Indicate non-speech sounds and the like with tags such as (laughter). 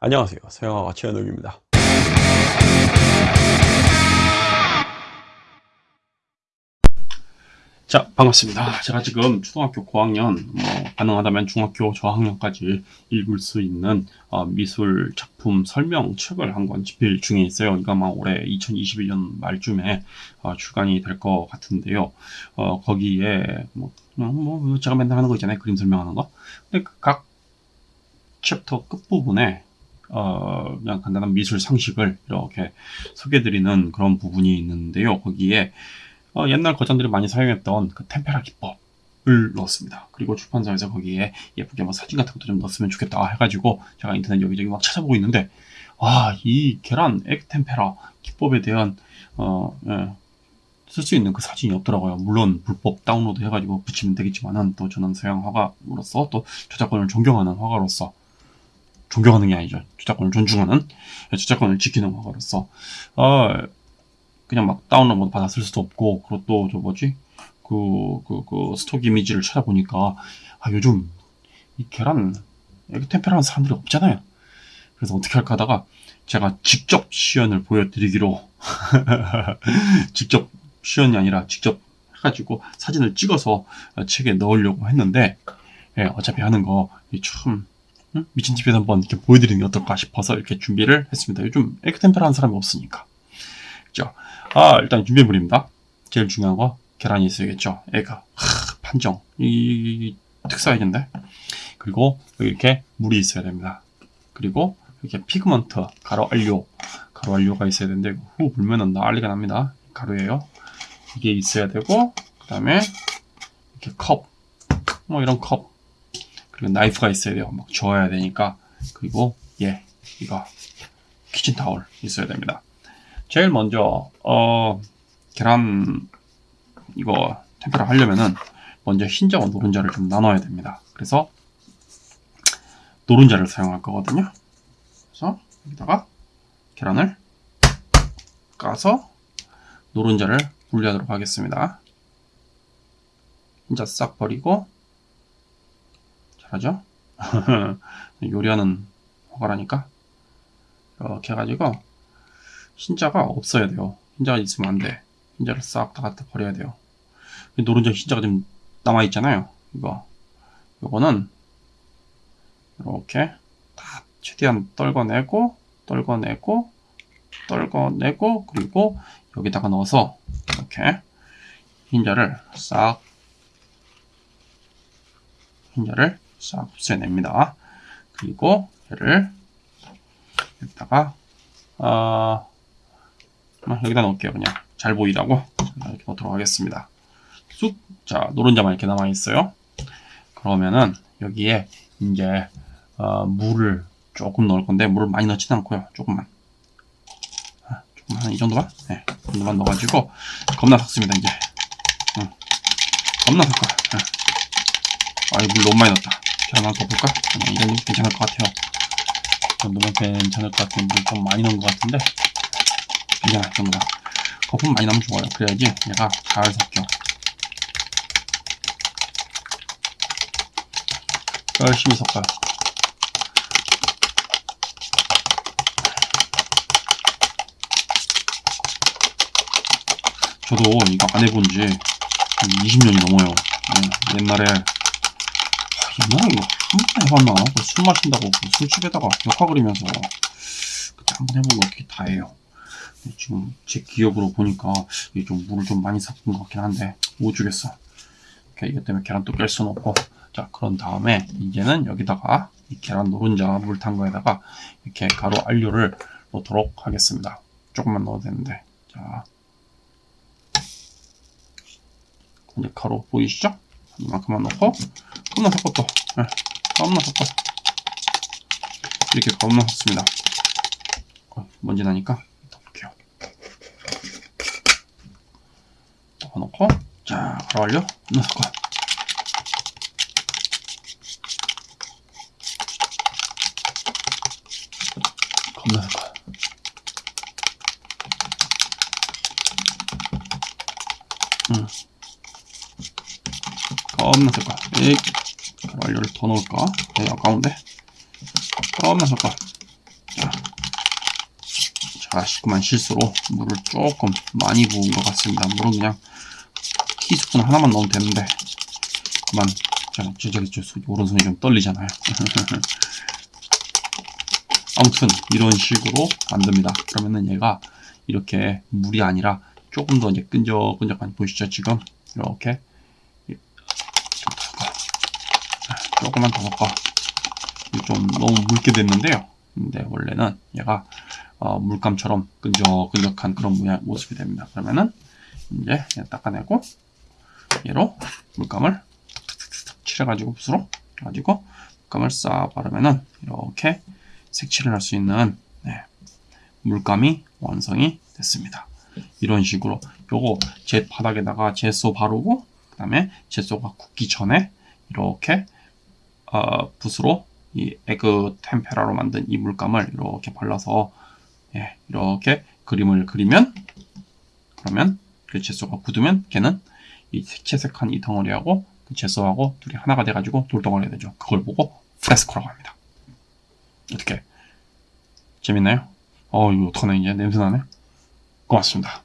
안녕하세요. 서영아가 최현욱입니다. 자 반갑습니다. 제가 지금 초등학교 고학년 뭐 가능하다면 중학교 저학년까지 읽을 수 있는 어, 미술 작품 설명 책을 한 권 집필 중에 있어요. 이거 아마 올해 2021년 말쯤에 어, 출간이 될 것 같은데요. 어, 거기에 뭐, 뭐, 제가 맨날 하는 거 있잖아요. 그림 설명하는 거. 근데 각 챕터 끝부분에 어, 그냥 간단한 미술 상식을 이렇게 소개드리는 그런 부분이 있는데요. 거기에 어, 옛날 거장들이 많이 사용했던 그 템페라 기법을 넣었습니다. 그리고 출판사에서 거기에 예쁘게 뭐 사진 같은 것도 좀 넣었으면 좋겠다 해가지고 제가 인터넷 여기저기 막 찾아보고 있는데 와, 이 계란 egg 템페라 기법에 대한 어, 예, 쓸수 있는 그 사진이 없더라고요. 물론 불법 다운로드 해가지고 붙이면 되겠지만은 또 저는 서양 화가로서 또 저작권을 존경하는 화가로서 존경하는 게 아니죠. 저작권을 존중하는 저작권을 지키는 화가로서 어, 그냥 막 다운로드 쓸 수도 없고 그리고 또 저 뭐지 그, 그, 그 스톡 이미지를 찾아보니까 아 요즘 이 계란 에그 템페라는 사람들이 없잖아요. 그래서 어떻게 할까 하다가 제가 직접 시연을 보여드리기로 (laughs) 직접 시연이 아니라 직접 해가지고 사진을 찍어서 책에 넣으려고 했는데 예, 어차피 하는 거참 응? 미친 집에서 한번 이렇게 보여드리는 게 어떨까 싶어서 이렇게 준비를 했습니다. 요즘 에크템페라 하는 사람이 없으니까. 그죠? 아, 일단 준비물입니다. 제일 중요한 거, 계란이 있어야겠죠. 애가. 하, 판정. 이, 특사야겠데 그리고 이렇게 물이 있어야 됩니다. 그리고 이렇게 피그먼트, 가루 완료. 가루 완료가 있어야 되는데, 후 불면은 난리가 납니다. 가루예요. 이게 있어야 되고, 그 다음에 이렇게 컵. 뭐 이런 컵. 그리고 나이프가 있어야 돼요. 막 저어야 되니까. 그리고 예, 이거 키친 타월 있어야 됩니다. 제일 먼저 어 계란 이거 템페라 하려면은 먼저 흰자와 노른자를 좀 나눠야 됩니다. 그래서 노른자를 사용할 거거든요. 그래서 여기다가 계란을 까서 노른자를 분리하도록 하겠습니다. 흰자 싹 버리고 잘 하죠? (laughs) 요리하는 허가라니까? 이렇게 해가지고 흰자가 없어야 돼요. 흰자가 있으면 안돼. 흰자를 싹 다 갖다 버려야 돼요. 노른자 흰자가 좀 남아 있잖아요. 이거. 이거는 이렇게 다 최대한 떨궈내고 떨궈내고 떨궈내고 그리고 여기다가 넣어서 이렇게 흰자를 싹 흰자를 싹 흡수해냅니다. 그리고 얘를 여기다가 어, 여기다 넣을게요. 그냥 잘 보이라고 이렇게 넣도록 하겠습니다. 쑥, 자 노른자만 이렇게 남아 있어요. 그러면은 여기에 이제 어, 물을 조금 넣을 건데 물을 많이 넣지는 않고요. 조금만. 아, 조금 한이 정도만? 네, 이 정도만 넣어가지고 겁나 섞습니다. 이제. 응. 겁나 섞어. 네. 아이 물 너무 많이 넣었다. 하나 더 볼까? 이 정도 괜찮을 것 같아요. 이 정도면 괜찮을 것 같은데 좀 많이 넣은 것 같은데 괜찮아 이 정도다. 거품 많이 나면 좋아요. 그래야지 얘가 잘 섞여. 열심히 섞어요. 저도 이거 안 해본 지 20년이 넘어요. 네, 옛날에 옛날에 이거 한번 해봤나? 술 마신다고 그 술집에다가 역화 그리면서 그때 한번 해보고 어떻게 다 해요. 지금 제 기억으로 보니까 이게 좀 물을 좀 많이 섞은 것 같긴 한데 못 주겠어. 이것 때문에 계란 또깰 수는 없고 자 그런 다음에 이제는 여기다가 이 계란 노른자 물 탄 거에다가 이렇게 가루 알료를 넣도록 하겠습니다. 조금만 넣어도 되는데 자 이제 가루 보이시죠? 이만큼만 넣고 겁나 또 네, 겁나 섞어. 이렇게 겁나 섞습니다. 어, 먼지 나니까 덮을게요. 덮어놓고 자 바로 완료 겁나 섞어 겁나 섞어. 음. 겁나 섞어. 이 완료를 더 넣을까? 네, 아까운데 겁나 섞어 제가 그만 실수로 물을 조금 많이 부은 것 같습니다. 물은 그냥 티스푼 하나만 넣으면 되는데 그만 제가 저기 저 오른손이 좀 떨리잖아요. (laughs) 아무튼 이런 식으로 만듭니다. 그러면은 얘가 이렇게 물이 아니라 조금 더 이제 끈적끈적한 보이시죠 지금 이렇게 조금만 더 섞어. 좀 너무 묽게 됐는데요. 근데 원래는 얘가 어, 물감처럼 끈적끈적한 그런 모양, 모습이 됩니다. 그러면은 이제 닦아내고 얘로 물감을 칠해가지고 붓으로 가지고 물감을 싹 바르면은 이렇게 색칠을 할 수 있는 네, 물감이 완성이 됐습니다. 이런 식으로. 요거 제 바닥에다가 제소 바르고 그 다음에 제소가 굳기 전에 이렇게 어, 붓으로 이 에그 템페라로 만든 이 물감을 이렇게 발라서 예, 이렇게 그림을 그리면 그러면 그 제소가 굳으면 걔는 이 채색한 이 덩어리하고 그 제소하고 둘이 하나가 돼가지고 돌덩어리가 되죠. 그걸 보고 프레스코라고 합니다. 어떻게 재밌나요? 어 이거 어떡하나 이제 냄새나네. 고맙습니다.